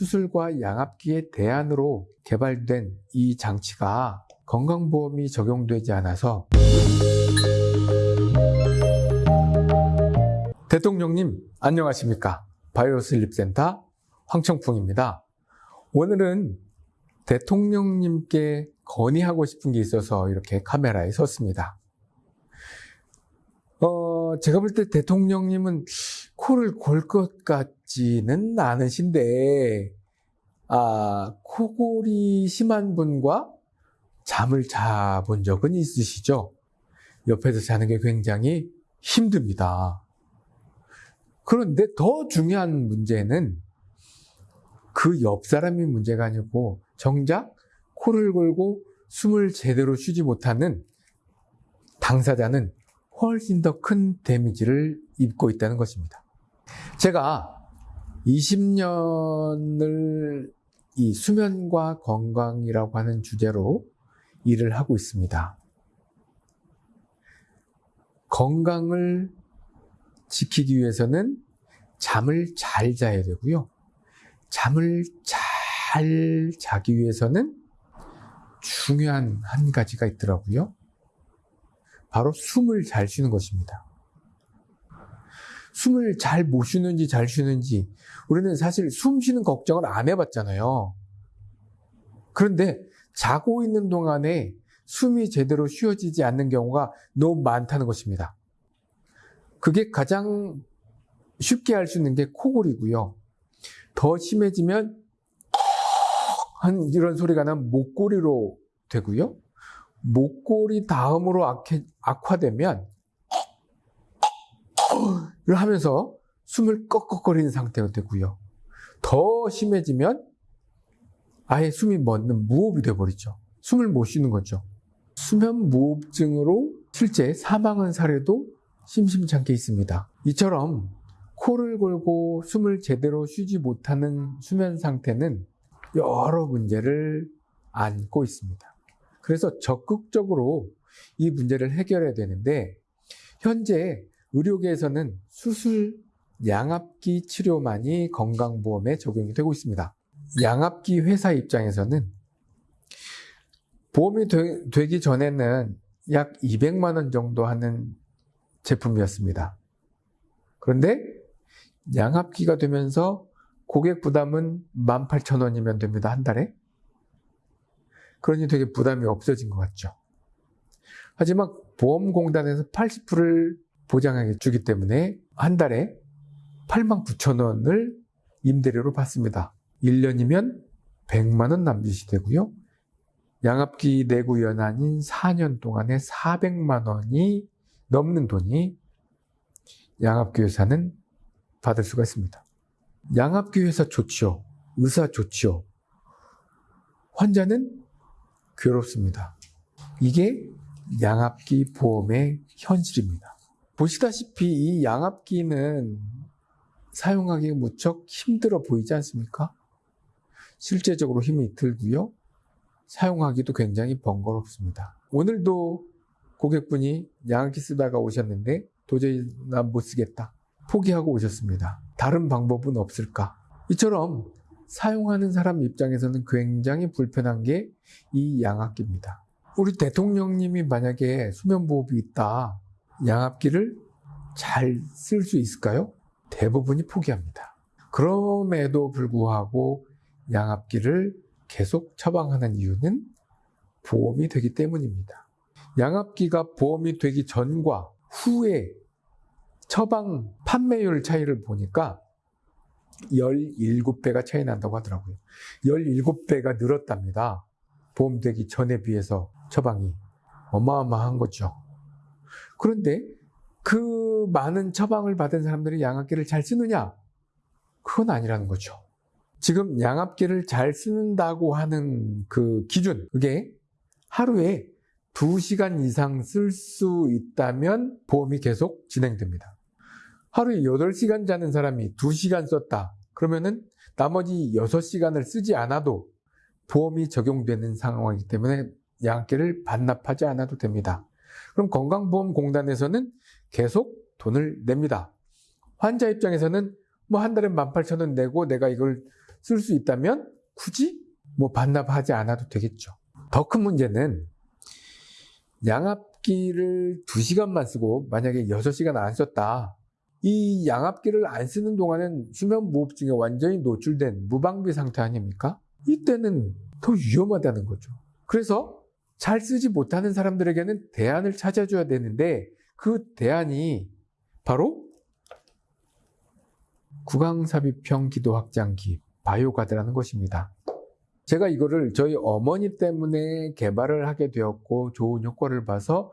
수술과 양압기의 대안으로 개발된 이 장치가 건강보험이 적용되지 않아서 대통령님 안녕하십니까? 바이오슬립센터 황청풍입니다. 오늘은 대통령님께 건의하고 싶은 게 있어서 이렇게 카메라에 섰습니다. 어, 제가 볼 때 대통령님은 코를 골 것 같지는 않으신데, 아, 코골이 심한 분과 잠을 자본 적은 있으시죠? 옆에서 자는 게 굉장히 힘듭니다. 그런데 더 중요한 문제는 그 옆 사람이 문제가 아니고 정작 코를 골고 숨을 제대로 쉬지 못하는 당사자는 훨씬 더 큰 데미지를 입고 있다는 것입니다. 제가 20년을 이 수면과 건강이라고 하는 주제로 일을 하고 있습니다. 건강을 지키기 위해서는 잠을 잘 자야 되고요. 잠을 잘 자기 위해서는 중요한 한 가지가 있더라고요. 바로 숨을 잘 쉬는 것입니다. 숨을 잘 못 쉬는지 잘 쉬는지 우리는 사실 숨 쉬는 걱정을 안 해봤잖아요. 그런데 자고 있는 동안에 숨이 제대로 쉬어지지 않는 경우가 너무 많다는 것입니다. 그게 가장 쉽게 할 수 있는 게 코골이고요. 더 심해지면 한 이런 소리가 나면 목골이로 되고요. 목골이 다음으로 악화되면 를 하면서 숨을 꺽꺽거리는 상태가 되고요. 더 심해지면 아예 숨이 멎는 무호흡이 되어버리죠. 숨을 못 쉬는 거죠. 수면 무호흡증으로 실제 사망한 사례도 심심찮게 있습니다. 이처럼 코를 골고 숨을 제대로 쉬지 못하는 수면 상태는 여러 문제를 안고 있습니다. 그래서 적극적으로 이 문제를 해결해야 되는데 현재 의료계에서는 수술 양압기 치료만이 건강보험에 적용이 되고 있습니다. 양압기 회사 입장에서는 보험이 되, 기 전에는 약 200만 원 정도 하는 제품이었습니다. 그런데 양압기가 되면서 고객 부담은 18,000원이면 됩니다. 한 달에. 그러니 되게 부담이 없어진 것 같죠. 하지만 보험공단에서 80%를 보장하게 주기 때문에 한 달에 8만 9천 원을 임대료로 받습니다. 1년이면 100만 원 남짓이 되고요. 양압기 내구 연한인 4년 동안에 400만 원이 넘는 돈이 양압기 회사는 받을 수가 있습니다. 양압기 회사 좋지요. 의사 좋지요. 환자는 괴롭습니다. 이게 양압기 보험의 현실입니다. 보시다시피 이 양압기는 사용하기 무척 힘들어 보이지 않습니까? 실제적으로 힘이 들고요. 사용하기도 굉장히 번거롭습니다. 오늘도 고객분이 양압기 쓰다가 오셨는데 도저히 난 못 쓰겠다. 포기하고 오셨습니다. 다른 방법은 없을까? 이처럼 사용하는 사람 입장에서는 굉장히 불편한 게 이 양압기입니다. 우리 대통령님이 만약에 수면보호흡이 있다, 양압기를 잘 쓸 수 있을까요? 대부분이 포기합니다. 그럼에도 불구하고 양압기를 계속 처방하는 이유는 보험이 되기 때문입니다. 양압기가 보험이 되기 전과 후에 처방 판매율 차이를 보니까 17배가 차이 난다고 하더라고요. 17배가 늘었답니다. 보험되기 전에 비해서 처방이 어마어마한 거죠. 그런데 그 많은 처방을 받은 사람들이 양압기를 잘 쓰느냐? 그건 아니라는 거죠. 지금 양압기를 잘 쓰는다고 하는 그 기준, 그게 하루에 2시간 이상 쓸 수 있다면 보험이 계속 진행됩니다. 하루에 8시간 자는 사람이 2시간 썼다. 그러면은 나머지 6시간을 쓰지 않아도 보험이 적용되는 상황이기 때문에 양압기를 반납하지 않아도 됩니다. 그럼 건강보험공단에서는 계속 돈을 냅니다. 환자 입장에서는 뭐 한 달에 18,000원 내고 내가 이걸 쓸 수 있다면 굳이 뭐 반납하지 않아도 되겠죠. 더 큰 문제는 양압기를 2시간만 쓰고 만약에 6시간 안 썼다. 이 양압기를 안 쓰는 동안은 수면무호흡증에 완전히 노출된 무방비 상태 아닙니까? 이때는 더 위험하다는 거죠. 그래서 잘 쓰지 못하는 사람들에게는 대안을 찾아줘야 되는데 그 대안이 바로 구강삽입형 기도 확장기 바이오가드라는 것입니다. 제가 이거를 저희 어머니 때문에 개발을 하게 되었고 좋은 효과를 봐서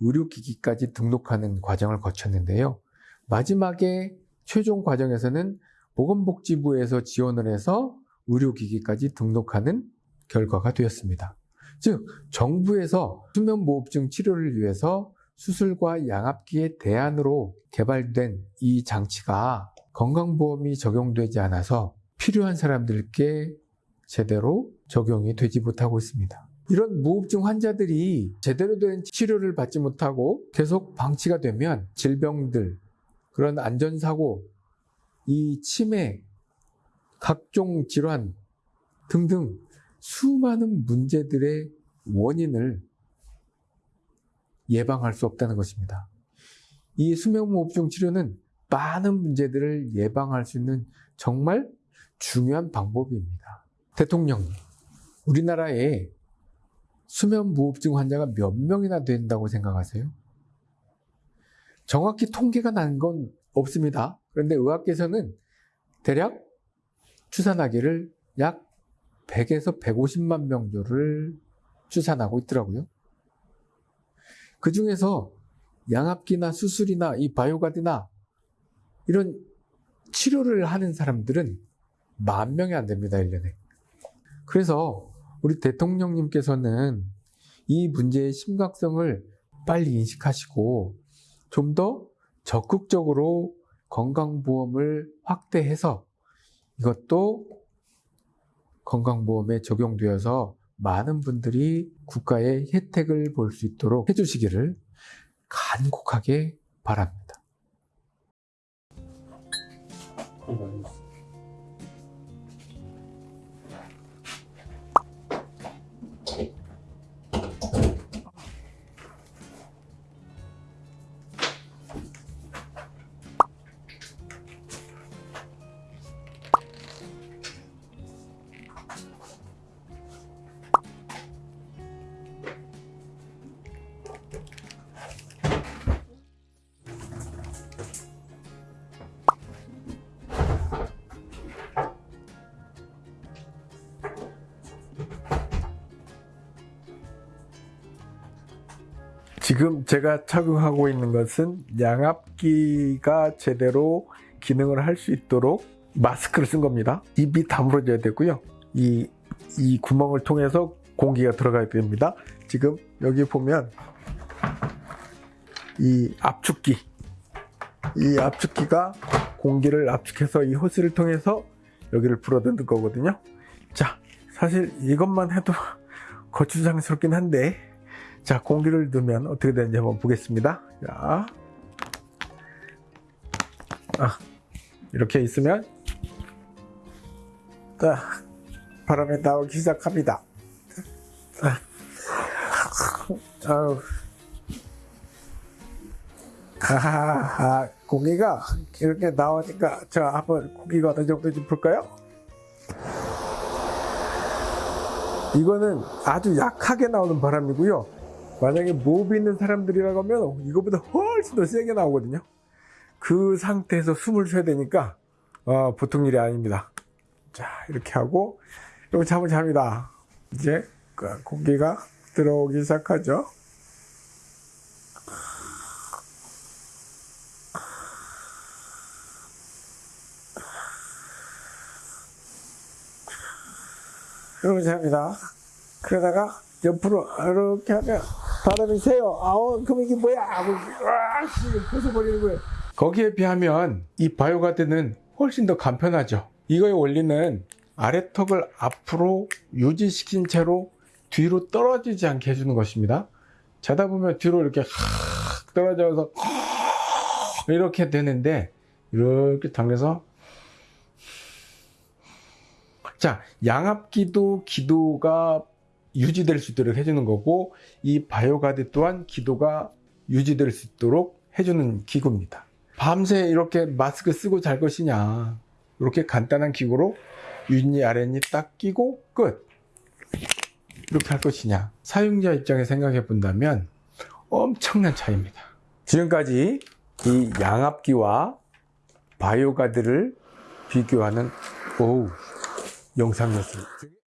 의료기기까지 등록하는 과정을 거쳤는데요. 마지막에 최종 과정에서는 보건복지부에서 지원을 해서 의료기기까지 등록하는 결과가 되었습니다. 즉, 정부에서 수면무호흡증 치료를 위해서 수술과 양압기의 대안으로 개발된 이 장치가 건강보험이 적용되지 않아서 필요한 사람들께 제대로 적용이 되지 못하고 있습니다. 이런 무호흡증 환자들이 제대로 된 치료를 받지 못하고 계속 방치가 되면 질병들, 그런 안전사고, 이 치매, 각종 질환 등등 수많은 문제들의 원인을 예방할 수 없다는 것입니다. 이 수면무호흡증 치료는 많은 문제들을 예방할 수 있는 정말 중요한 방법입니다. 대통령, 우리나라에 수면무호흡증 환자가 몇 명이나 된다고 생각하세요? 정확히 통계가 난 건 없습니다. 그런데 의학계에서는 대략 추산하기를 약 100에서 150만 명조를 추산하고 있더라고요. 그 중에서 양압기나 수술이나 이 바이오가드나 이런 치료를 하는 사람들은 만 명이 안 됩니다, 1년에. 그래서 우리 대통령님께서는 이 문제의 심각성을 빨리 인식하시고 좀 더 적극적으로 건강보험을 확대해서 이것도 건강보험에 적용되어서 많은 분들이 국가의 혜택을 볼 수 있도록 해주시기를 간곡하게 바랍니다. 지금 제가 착용하고 있는 것은 양압기가 제대로 기능을 할 수 있도록 마스크를 쓴 겁니다. 입이 다물어져야 되고요. 이, 이 구멍을 통해서 공기가 들어가야 됩니다. 지금 여기 보면 이 압축기, 이 압축기가 공기를 압축해서 이 호스를 통해서 여기를 불어넣는 거거든요. 자, 사실 이것만 해도 거추장스럽긴 한데 자, 공기를 넣으면 어떻게 되는지 한번 보겠습니다. 자, 아, 이렇게 있으면 자, 바람이 나오기 시작합니다. 아, 아우, 아, 공기가 이렇게 나오니까 자, 한번 공기가 어느 정도인지 볼까요? 이거는 아주 약하게 나오는 바람이고요. 만약에 무흡이 있는 사람들이라고 하면 이거보다 훨씬 더 세게 나오거든요. 그 상태에서 숨을 쉬어야 되니까 어, 보통 일이 아닙니다. 자 이렇게 하고 이렇게 잠을 잡니다. 이제 그 공기가 들어오기 시작하죠. 이렇게 잡니다. 그러다가 옆으로 이렇게 하면 바람이 세요. 아우, 그럼 이게 뭐야? 하고, 벗어버리는 거예요. 거기에 비하면 이 바이오가드는 훨씬 더 간편하죠. 이거의 원리는 아래턱을 앞으로 유지시킨 채로 뒤로 떨어지지 않게 해주는 것입니다. 자다 보면 뒤로 이렇게 떨어져서 이렇게 되는데 이렇게 당겨서 자, 양압기도 기도가 유지될 수 있도록 해주는 거고, 이 바이오가드 또한 기도가 유지될 수 있도록 해주는 기구입니다. 밤새 이렇게 마스크 쓰고 잘 것이냐. 이렇게 간단한 기구로 윗니 아랫니 딱 끼고 끝. 이렇게 할 것이냐. 사용자 입장에 생각해 본다면 엄청난 차이입니다. 지금까지 이 양압기와 바이오가드를 비교하는 오우 영상이었습니다.